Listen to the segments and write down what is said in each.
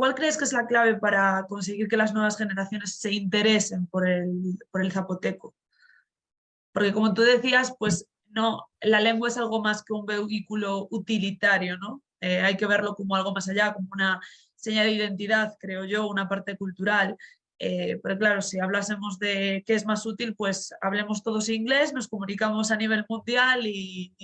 ¿cuál crees que es la clave para conseguir que las nuevas generaciones se interesen por el, por el zapoteco? Porque como tú decías, pues no, la lengua es algo más que un vehículo utilitario, ¿no? Eh, hay que verlo como algo más allá, como una señal de identidad, creo yo, una parte cultural. Eh, pero claro, si hablásemos de qué es más útil, pues hablemos todos inglés, nos comunicamos a nivel mundial y,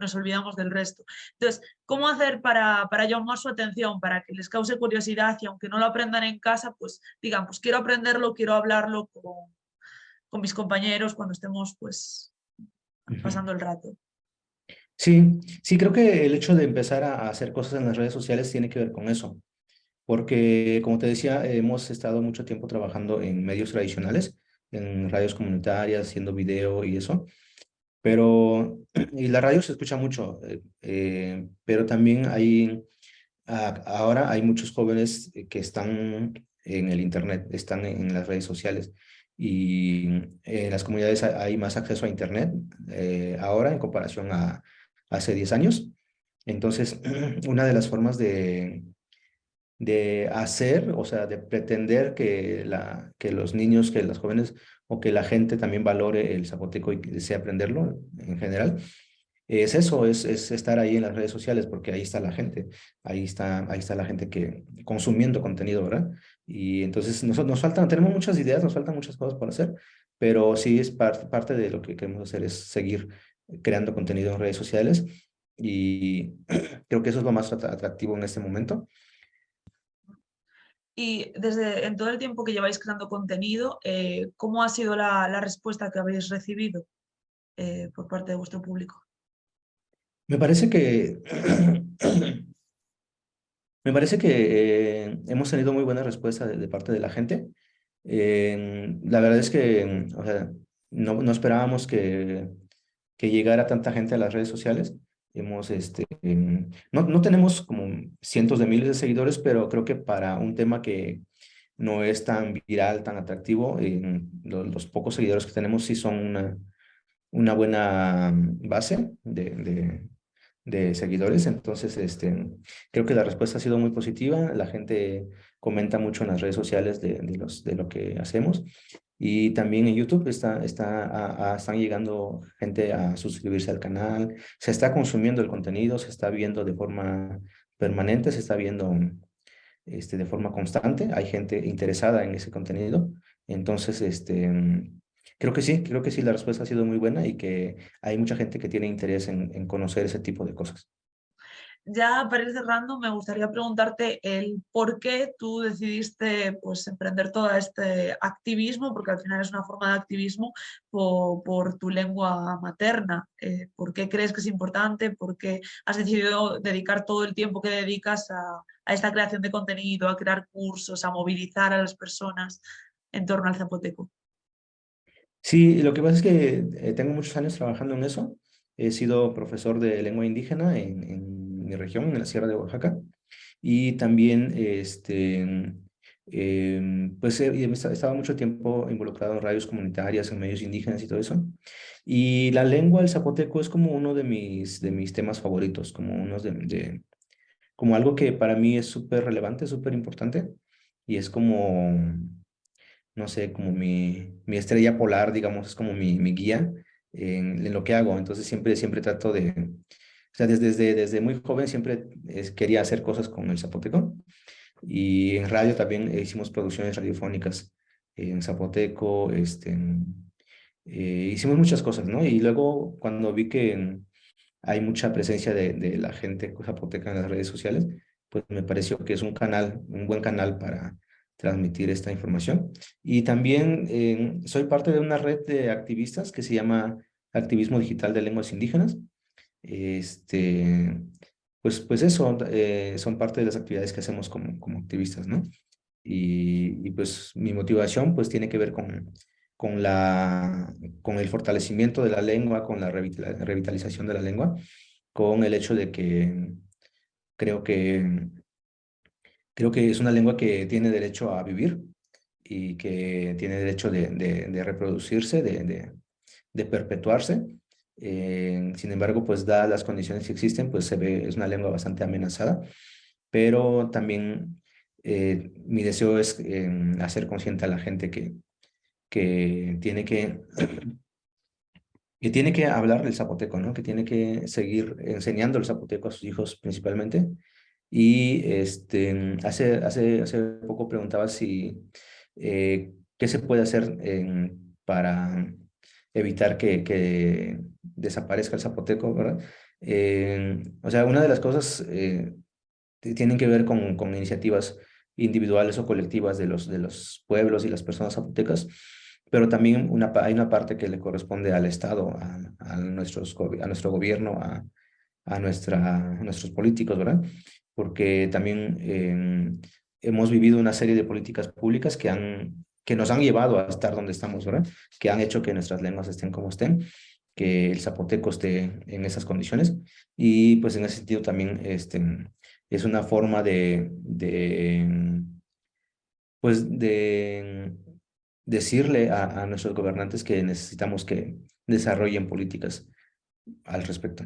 nos olvidamos del resto. Entonces, ¿cómo hacer para, para, llamar su atención, para que les cause curiosidad y aunque no lo aprendan en casa, pues digan, pues quiero aprenderlo, quiero hablarlo con, con mis compañeros cuando estemos pues pasando el rato? Sí, sí, creo que el hecho de empezar a hacer cosas en las redes sociales tiene que ver con eso porque, como te decía, hemos estado mucho tiempo trabajando en medios tradicionales, en radios comunitarias, haciendo video y eso, pero, y la radio se escucha mucho, eh, eh, pero también hay, ahora hay muchos jóvenes que están en el internet, están en las redes sociales, y en las comunidades hay más acceso a internet eh, ahora en comparación a hace 10 años. Entonces, una de las formas de, de hacer, o sea, de pretender que, la, que los niños, que los jóvenes o que la gente también valore el zapoteco y desee aprenderlo en general, es eso, es, es, estar ahí en las redes sociales, porque ahí está la gente, ahí está, ahí está la gente que consumiendo contenido, ¿verdad? Y entonces nos, nos faltan, tenemos muchas ideas, nos faltan muchas cosas por hacer, pero sí es parte parte de lo que queremos hacer, es seguir creando contenido en redes sociales y creo que eso es lo más atractivo en este momento. Y desde en todo el tiempo que lleváis creando contenido, eh, ¿cómo ha sido la, respuesta que habéis recibido eh, por parte de vuestro público? Me parece que me parece que eh, hemos tenido muy buena respuesta de, parte de la gente. la verdad es que no, no esperábamos que, que llegara tanta gente a las redes sociales. Hemos, este, em, no, no tenemos como cientos de miles de seguidores, pero creo que para un tema que no es tan viral, tan atractivo, los, pocos seguidores que tenemos sí son una, una buena base de, de, seguidores. Entonces, este, creo que la respuesta ha sido muy positiva. La gente comenta mucho en las redes sociales de, de lo que hacemos. Y también en YouTube está, está, están llegando gente a suscribirse al canal, se está consumiendo el contenido, se está viendo de forma permanente, se está viendo este, de forma constante, hay gente interesada en ese contenido. Entonces, este, creo que sí, creo que sí, la respuesta ha sido muy buena y que hay mucha gente que tiene interés en conocer ese tipo de cosas ya para ir cerrando, me gustaría preguntarte el por qué tú decidiste pues, emprender todo este activismo, porque al final es una forma de activismo por, tu lengua materna. Eh, ¿Por qué crees que es importante? ¿Por qué has decidido dedicar todo el tiempo que dedicas a, esta creación de contenido, a crear cursos, a movilizar a las personas en torno al zapoteco? Sí, lo que pasa es que eh, tengo muchos años trabajando en eso. He sido profesor de lengua indígena en mi región, en la Sierra de Oaxaca. Y también, este, eh, pues estaba mucho tiempo involucrado en radios comunitarias, en medios indígenas y todo eso. Y la lengua, el zapoteco, es como uno de mis, de mis temas favoritos, como, unos de, como algo que para mí es súper relevante, súper importante. Y es como, no sé, como mi, mi estrella polar, digamos, es como mi, mi guía en, en, lo que hago. Entonces siempre, siempre trato de, o sea, desde, desde, muy joven siempre quería hacer cosas con el zapoteco. Y en radio también hicimos producciones radiofónicas en zapoteco, este, eh, hicimos muchas cosas, ¿no? Y luego cuando vi que hay mucha presencia de, de, la gente zapoteca en las redes sociales, pues me pareció que es un canal, un buen canal para transmitir esta información. Y también eh, soy parte de una red de activistas que se llama Activismo Digital de Lenguas Indígenas, este, pues, pues eso, eh, son parte de las actividades que hacemos como, como activistas, ¿no? Y, y, pues mi motivación pues tiene que ver con, con, la, con el fortalecimiento de la lengua, con la revitalización de la lengua, con el hecho de que creo que, creo que es una lengua que tiene derecho a vivir y que tiene derecho de, de, reproducirse, de, de perpetuarse eh, sin embargo, pues dadas las condiciones que existen, pues se ve, es una lengua bastante amenazada, pero también eh, mi deseo es em, hacer consciente a la gente que, que tiene que que tiene que hablar el zapoteco, ¿no? Que tiene que seguir enseñando el zapoteco a sus hijos principalmente. Y este, hace, hace, hace poco preguntaba si, eh, ¿qué se puede hacer para evitar que, que, desaparezca el zapoteco, ¿verdad? o sea, una de las cosas eh, tienen que ver con, con iniciativas individuales o colectivas de los, de los pueblos y las personas zapotecas, pero también una, hay una parte que le corresponde al Estado, a, a, nuestros, a nuestro gobierno, a, a, nuestra, a nuestros políticos, ¿verdad? Porque también eh, hemos vivido una serie de políticas públicas que, han, que nos han llevado a estar donde estamos, ¿verdad? Que han hecho que nuestras lenguas estén como estén, que el zapoteco esté en esas condiciones. Y pues en ese sentido también este, es una forma de, de pues de decirle a, a nuestros gobernantes que necesitamos que desarrollen políticas al respecto.